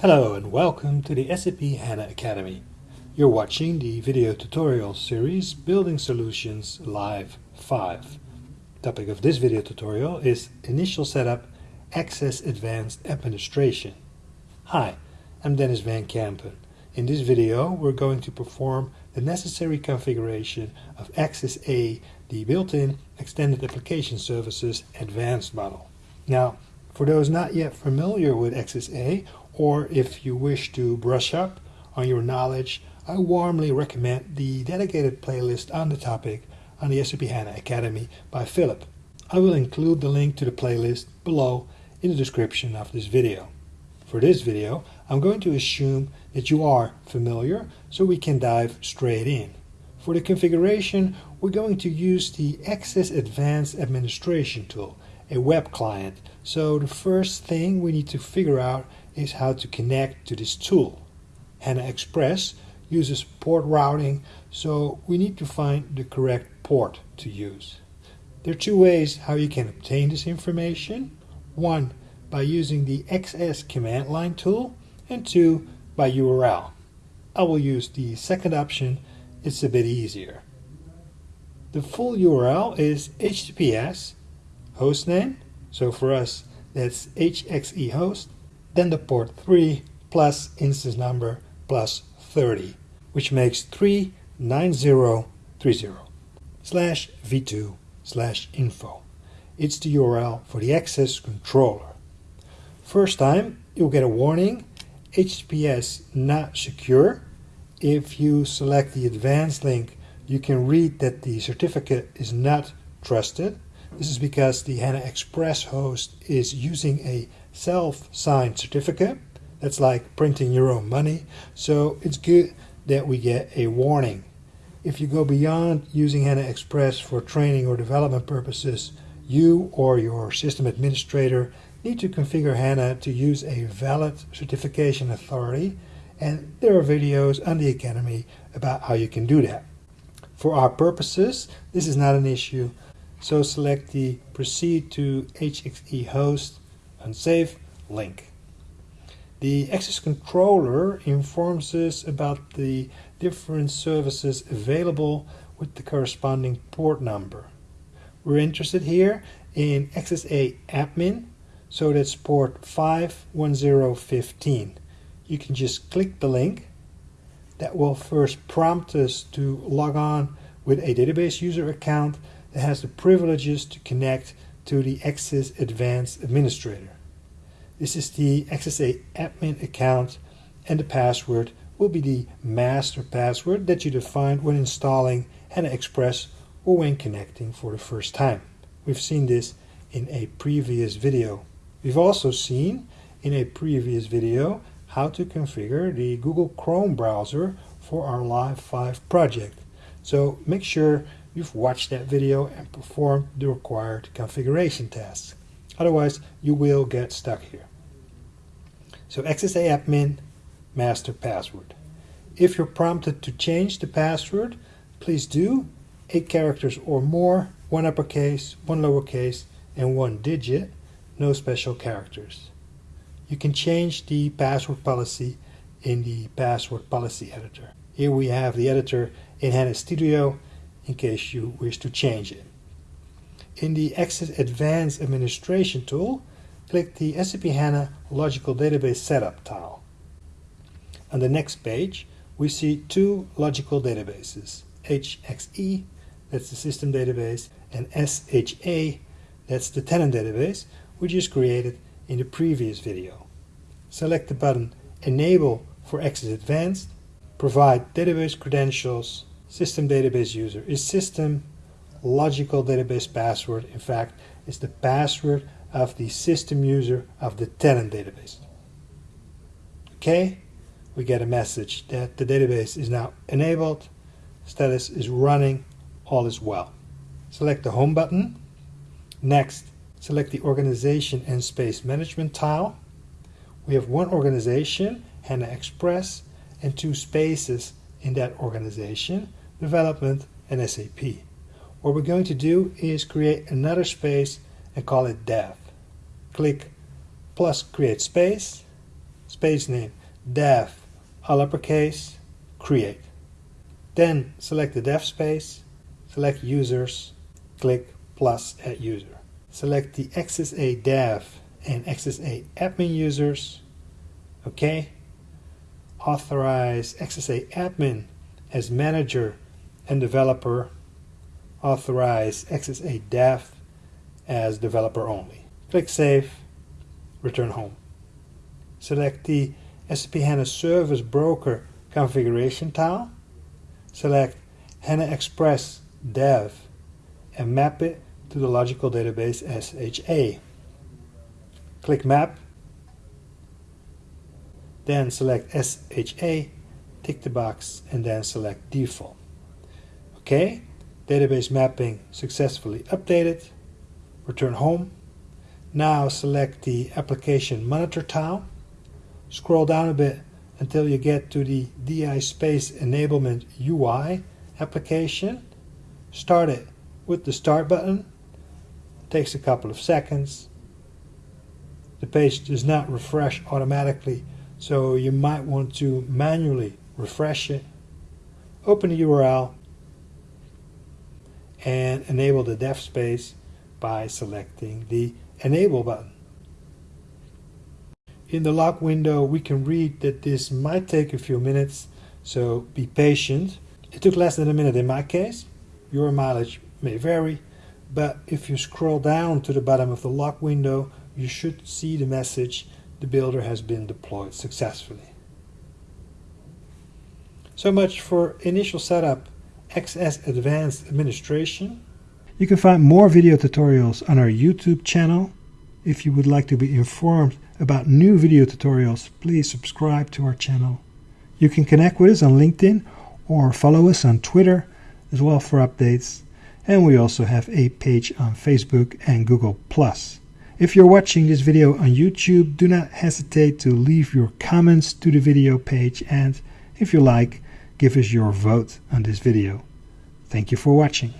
Hello and welcome to the SAP HANA Academy. You're watching the video tutorial series Building Solutions Live 5. Topic of this video tutorial is Initial Setup XS Advanced Administration. Hi, I'm Denys van Kempen. In this video we're going to perform the necessary configuration of Access A, the built-in Extended Application Services Advanced model. Now, for those not yet familiar with XSA, or if you wish to brush up on your knowledge, I warmly recommend the dedicated playlist on the topic on the SAP HANA Academy by Philip. I will include the link to the playlist below in the description of this video. For this video, I'm going to assume that you are familiar so we can dive straight in. For the configuration, we're going to use the XS Advanced Administration tool a web client. So the first thing we need to figure out is how to connect to this tool. HANA Express uses port routing, so we need to find the correct port to use. There are two ways how you can obtain this information. One, by using the XS command line tool, and two, by URL. I will use the second option, it's a bit easier. The full URL is https hostname. So for us, that's HXE host. Then the port 3 plus instance number plus 30, which makes 39030 slash v2 slash info. It's the URL for the XS controller. First time, you'll get a warning, HTTPS not secure. If you select the advanced link, you can read that the certificate is not trusted. This is because the HANA Express host is using a self-signed certificate. That's like printing your own money. So it's good that we get a warning. If you go beyond using HANA Express for training or development purposes, you or your system administrator need to configure HANA to use a valid certification authority and there are videos on the Academy about how you can do that. For our purposes, this is not an issue so select the Proceed to HXE host and save link. The XS controller informs us about the different services available with the corresponding port number. We're interested here in XSA admin, so that's port 51015. You can just click the link. That will first prompt us to log on with a database user account that has the privileges to connect to the XS Advanced Administrator. This is the XSA admin account and the password will be the master password that you defined when installing HANA Express or when connecting for the first time. We've seen this in a previous video. We've also seen in a previous video how to configure the Google Chrome browser for our Live 5 project. So make sure you've watched that video and performed the required configuration tasks. Otherwise, you will get stuck here. So XSA admin master password. If you're prompted to change the password, please do. Eight characters or more, one uppercase, one lowercase, and one digit, no special characters. You can change the password policy in the password policy editor. Here we have the editor in HANA Studio in case you wish to change it. In the XS Advanced Administration tool, click the SAP HANA Logical Database Setup tile. On the next page, we see two logical databases, HXE, that's the system database, and SHA, that's the tenant database, which is created in the previous video. Select the button Enable for XS Advanced, provide database credentials, system database user? Is system logical database password in fact is the password of the system user of the tenant database? Okay we get a message that the database is now enabled status is running all is well. Select the home button. Next select the organization and space management tile. We have one organization HANA Express and two spaces in that organization development, and SAP. What we're going to do is create another space and call it dev. Click plus create space, space name, dev, all uppercase, create. Then select the dev space, select users, click plus add user. Select the XSA dev and XSA admin users. Okay. Authorize XSA admin as manager and developer. Authorize XSA dev as developer only. Click Save, return home. Select the SAP HANA Service Broker configuration tile. Select HANA Express Dev and map it to the logical database SHA. Click Map, then select SHA, tick the box, and then select Default. Okay, database mapping successfully updated. Return home. Now select the Application Monitor tile. Scroll down a bit until you get to the DI Space Enablement UI application. Start it with the Start button. It takes a couple of seconds. The page does not refresh automatically, so you might want to manually refresh it. Open the URL and enable the dev space by selecting the Enable button. In the log window, we can read that this might take a few minutes, so be patient. It took less than a minute in my case. Your mileage may vary, but if you scroll down to the bottom of the log window, you should see the message the builder has been deployed successfully. So much for initial setup, XS Advanced Administration. You can find more video tutorials on our YouTube channel. If you would like to be informed about new video tutorials, please subscribe to our channel. You can connect with us on LinkedIn or follow us on Twitter as well for updates. And we also have a page on Facebook and Google+. If you're watching this video on YouTube, do not hesitate to leave your comments to the video page and if you like, give us your vote on this video. Thank you for watching.